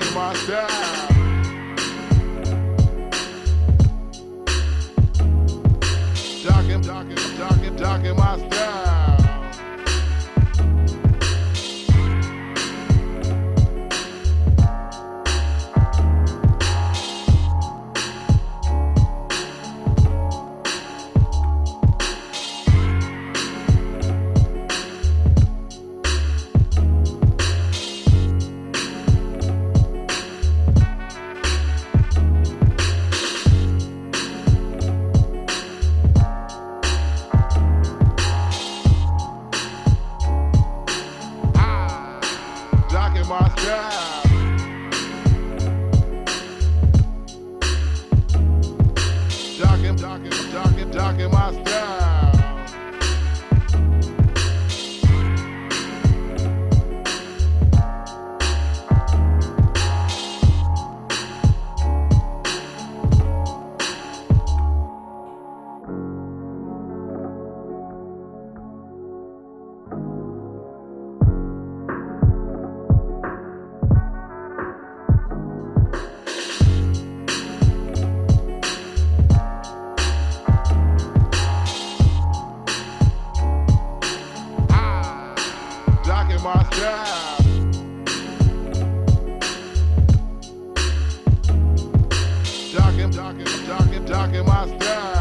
Docking my style. Docking, docking, docking, docking my talking, talking, talking, talking my style.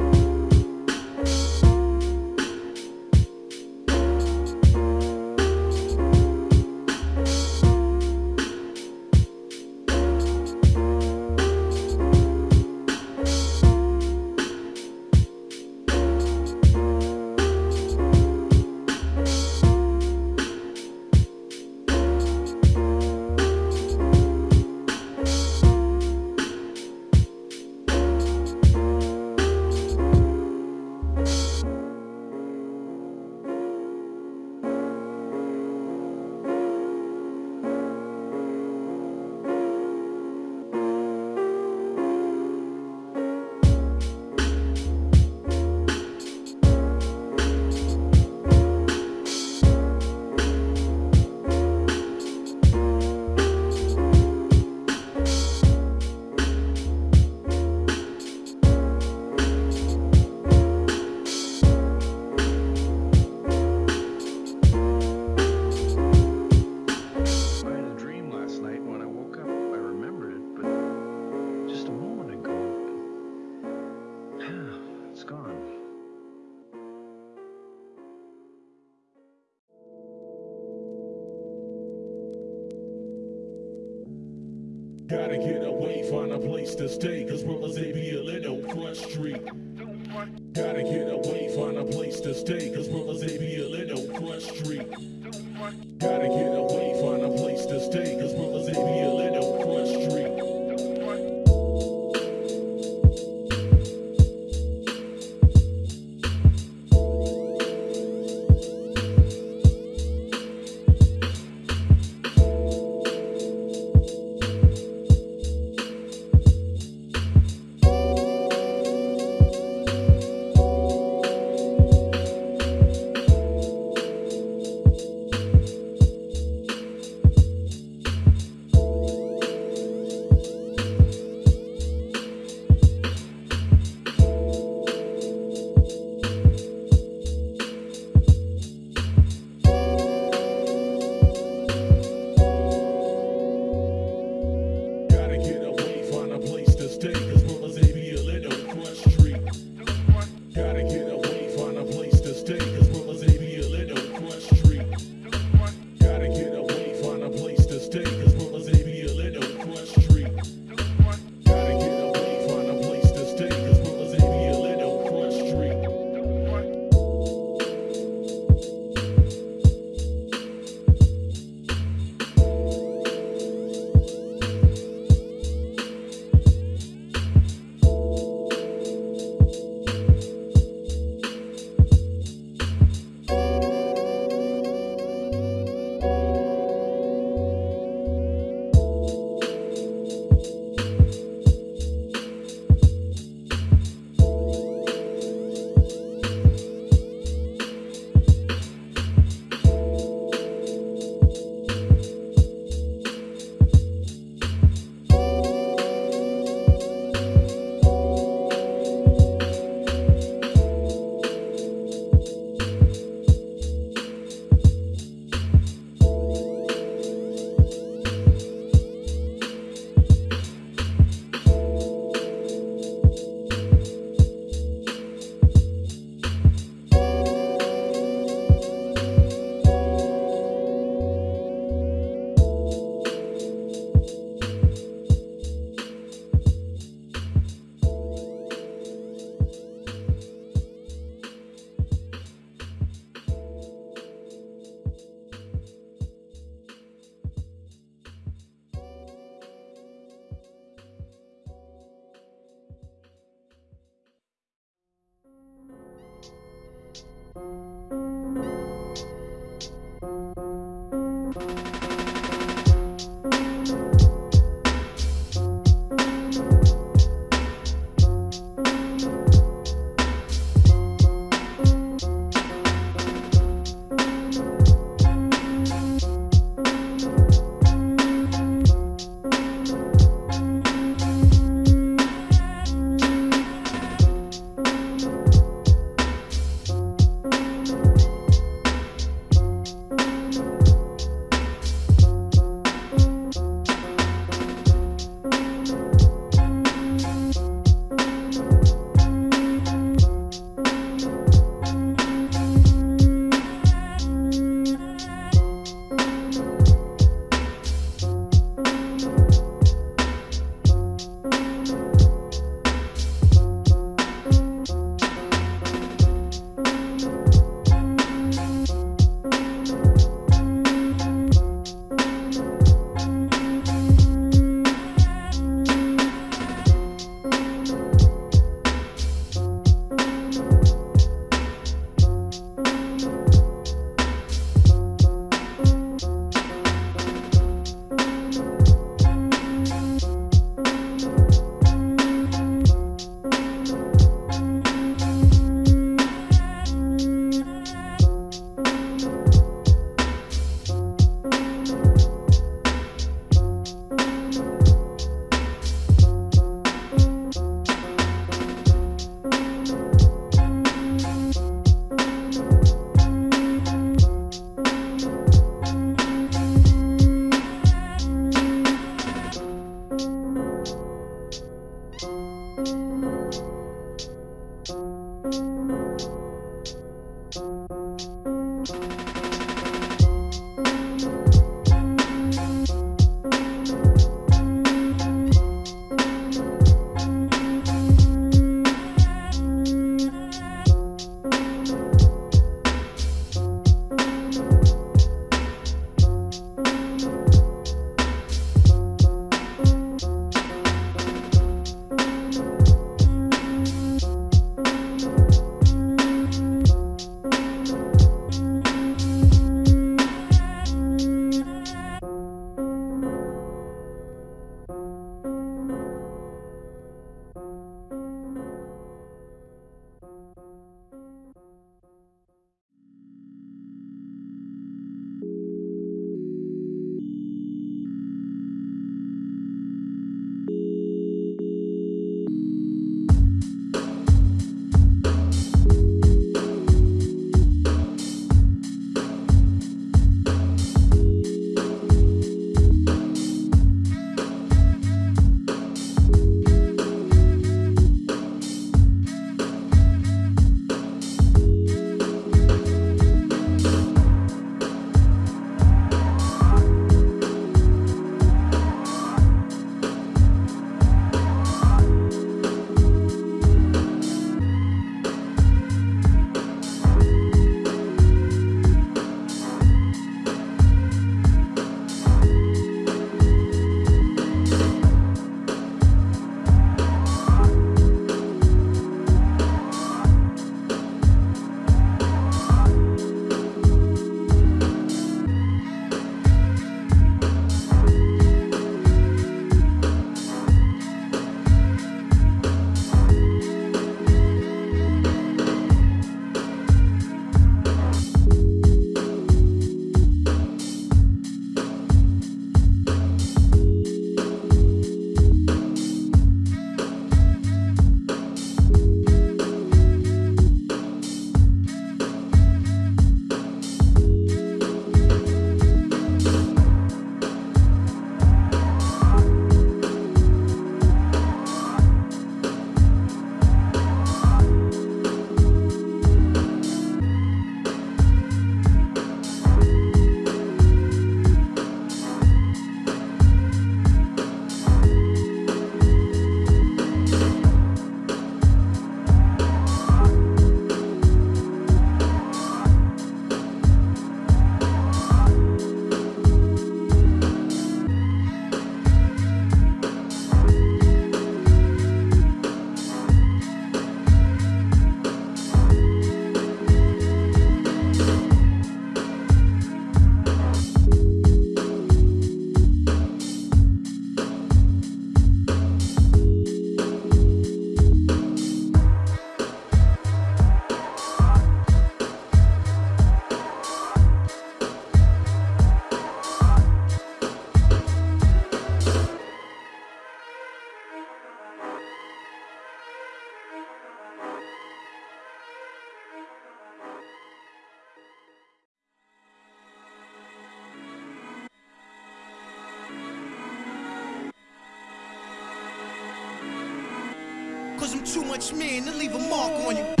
touch me and leave a mark on you.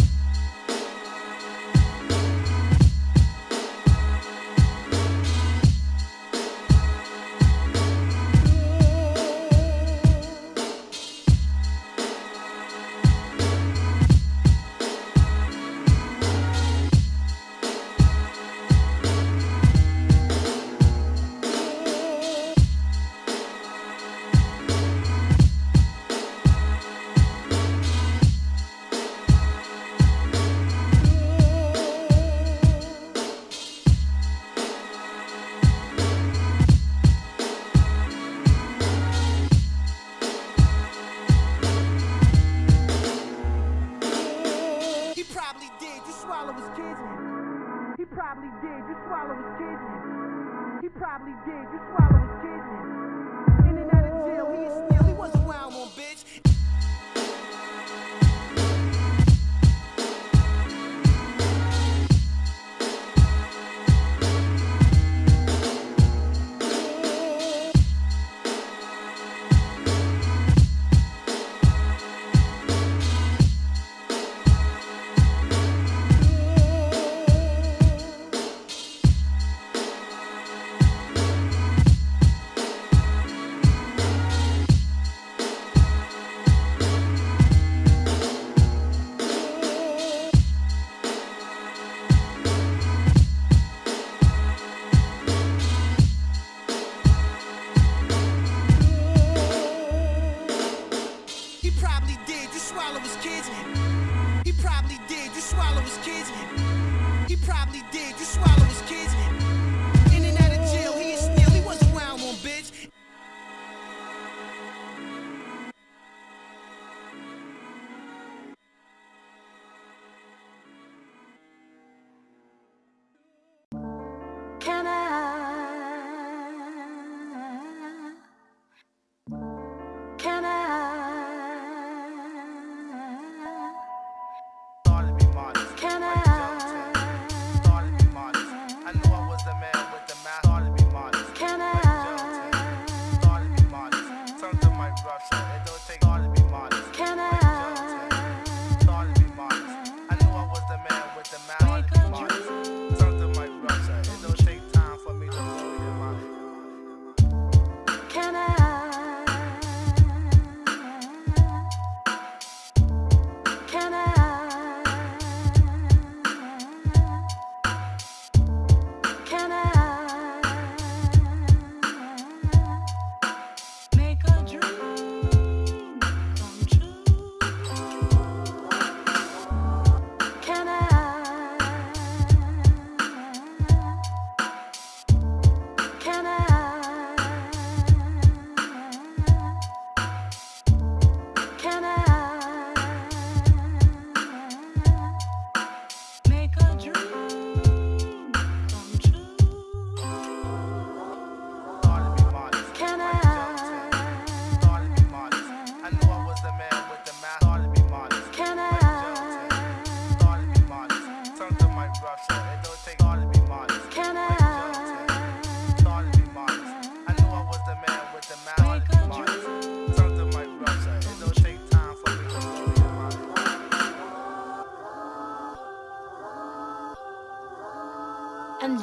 did.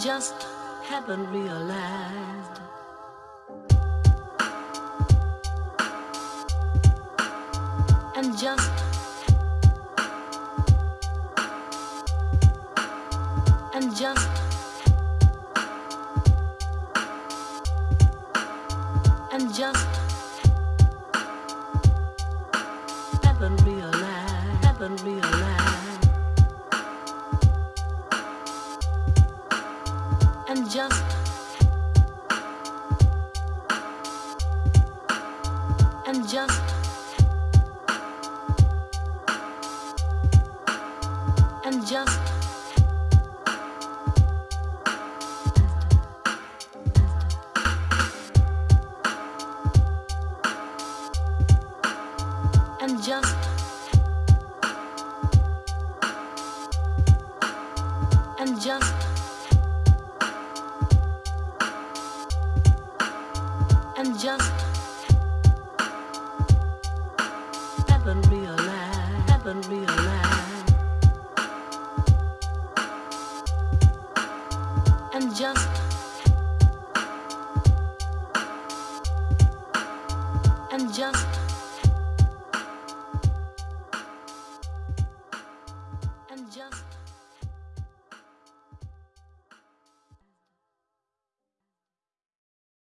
just haven't realized. And just and just and just